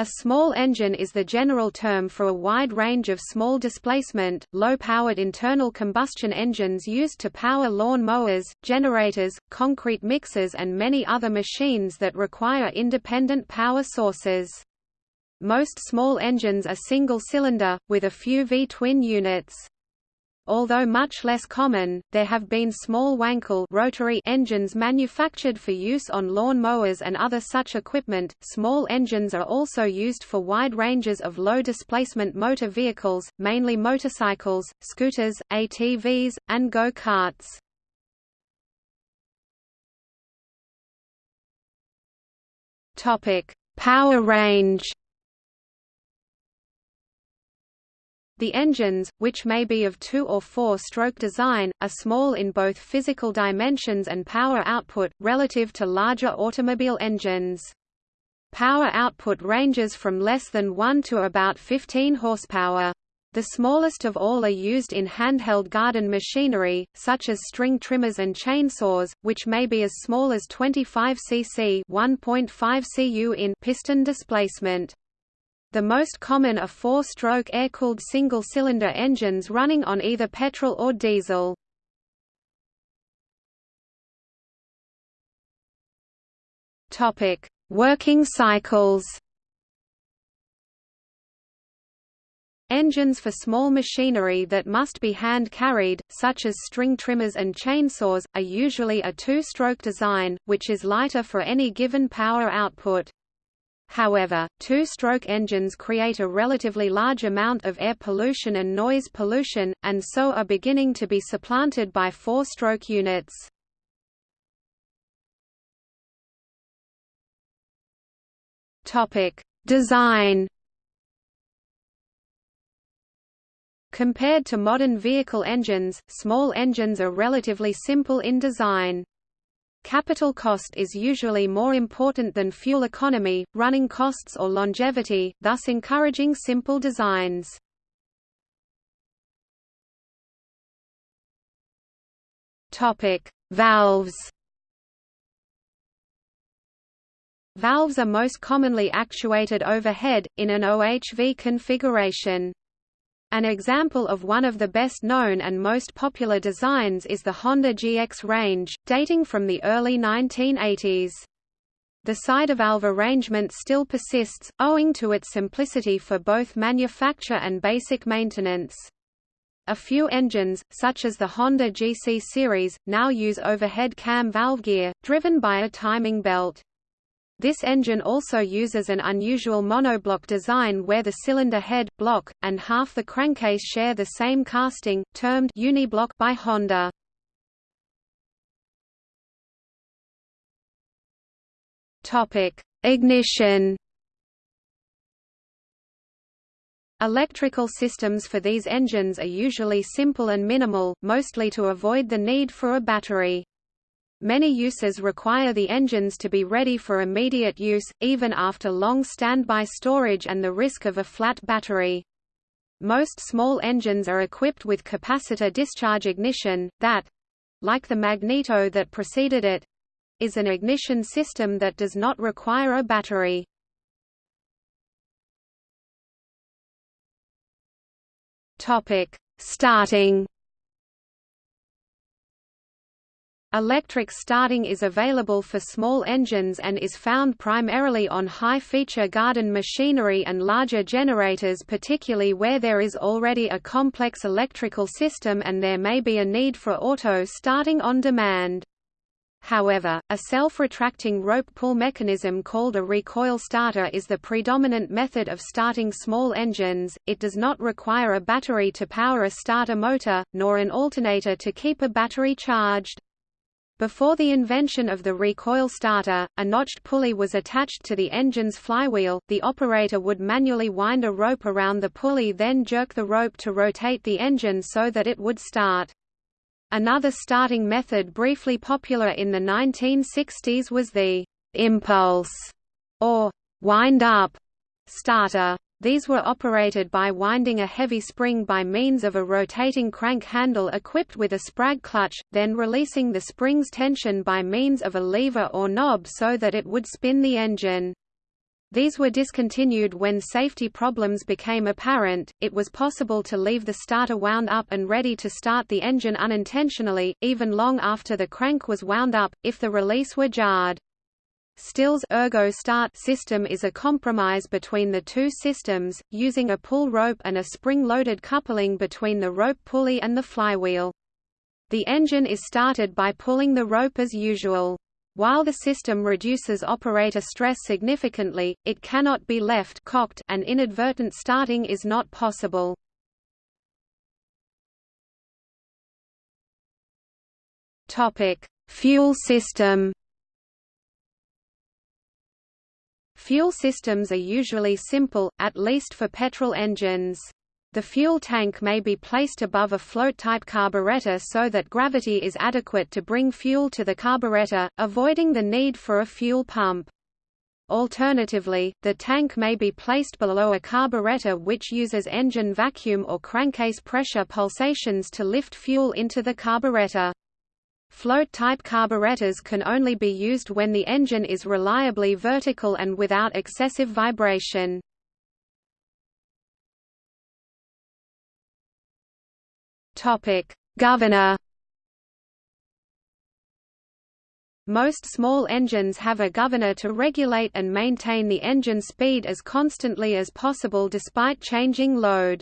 A small engine is the general term for a wide range of small displacement, low-powered internal combustion engines used to power lawn mowers, generators, concrete mixers and many other machines that require independent power sources. Most small engines are single-cylinder, with a few V-twin units. Although much less common, there have been small Wankel rotary engines manufactured for use on lawn mowers and other such equipment. Small engines are also used for wide ranges of low displacement motor vehicles, mainly motorcycles, scooters, ATVs, and go-karts. Topic: Power range. The engines, which may be of two- or four-stroke design, are small in both physical dimensions and power output, relative to larger automobile engines. Power output ranges from less than 1 to about 15 horsepower. The smallest of all are used in handheld garden machinery, such as string trimmers and chainsaws, which may be as small as 25 cc 1.5 cu in piston displacement. The most common are four-stroke air-cooled single-cylinder engines running on either petrol or diesel. Topic: Working cycles. Engines for small machinery that must be hand-carried, such as string trimmers and chainsaws, are usually a two-stroke design, which is lighter for any given power output. However, two-stroke engines create a relatively large amount of air pollution and noise pollution, and so are beginning to be supplanted by four-stroke units. Design Compared to modern vehicle engines, small engines are relatively simple in design. Capital cost is usually more important than fuel economy, running costs or longevity, thus encouraging simple designs. Valves. Valves are most commonly actuated overhead, in an OHV configuration. An example of one of the best known and most popular designs is the Honda GX range, dating from the early 1980s. The side valve arrangement still persists, owing to its simplicity for both manufacture and basic maintenance. A few engines, such as the Honda GC series, now use overhead cam valve gear, driven by a timing belt. This engine also uses an unusual monoblock design where the cylinder head, block, and half the crankcase share the same casting, termed uniblock by Honda. Topic: Ignition. Electrical systems for these engines are usually simple and minimal, mostly to avoid the need for a battery. Many uses require the engines to be ready for immediate use, even after long standby storage and the risk of a flat battery. Most small engines are equipped with capacitor discharge ignition, that—like the magneto that preceded it—is an ignition system that does not require a battery. Starting Electric starting is available for small engines and is found primarily on high-feature garden machinery and larger generators particularly where there is already a complex electrical system and there may be a need for auto starting on demand. However, a self-retracting rope pull mechanism called a recoil starter is the predominant method of starting small engines. It does not require a battery to power a starter motor, nor an alternator to keep a battery charged. Before the invention of the recoil starter, a notched pulley was attached to the engine's flywheel, the operator would manually wind a rope around the pulley then jerk the rope to rotate the engine so that it would start. Another starting method briefly popular in the 1960s was the «impulse» or «wind-up» starter. These were operated by winding a heavy spring by means of a rotating crank handle equipped with a sprag clutch, then releasing the spring's tension by means of a lever or knob so that it would spin the engine. These were discontinued when safety problems became apparent. It was possible to leave the starter wound up and ready to start the engine unintentionally, even long after the crank was wound up, if the release were jarred. Stihl's ergo start system is a compromise between the two systems, using a pull rope and a spring-loaded coupling between the rope pulley and the flywheel. The engine is started by pulling the rope as usual. While the system reduces operator stress significantly, it cannot be left cocked and inadvertent starting is not possible. Topic: Fuel system Fuel systems are usually simple, at least for petrol engines. The fuel tank may be placed above a float-type carburetor so that gravity is adequate to bring fuel to the carburetor, avoiding the need for a fuel pump. Alternatively, the tank may be placed below a carburetor which uses engine vacuum or crankcase pressure pulsations to lift fuel into the carburetor. Float-type carburetors can only be used when the engine is reliably vertical and without excessive vibration. Governor Most small engines have a governor to regulate and maintain the engine speed as constantly as possible despite changing load.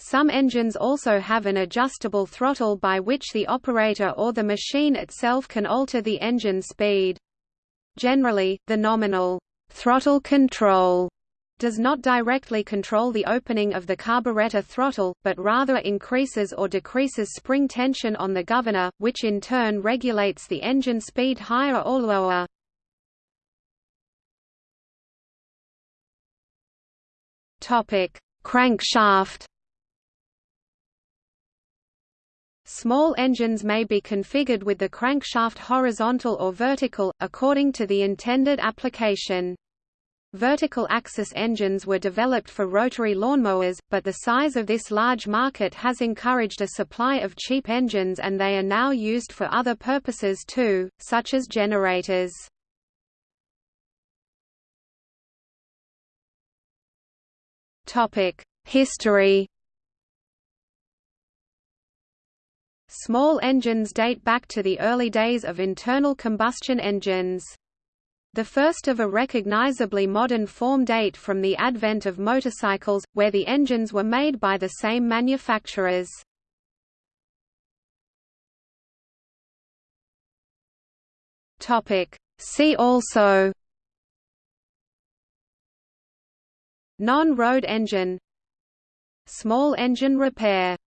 Some engines also have an adjustable throttle by which the operator or the machine itself can alter the engine speed. Generally, the nominal throttle control does not directly control the opening of the carburetor throttle, but rather increases or decreases spring tension on the governor, which in turn regulates the engine speed higher or lower. Crankshaft Small engines may be configured with the crankshaft horizontal or vertical, according to the intended application. Vertical axis engines were developed for rotary lawnmowers, but the size of this large market has encouraged a supply of cheap engines and they are now used for other purposes too, such as generators. History Small engines date back to the early days of internal combustion engines. The first of a recognizably modern form date from the advent of motorcycles, where the engines were made by the same manufacturers. See also Non-road engine Small engine repair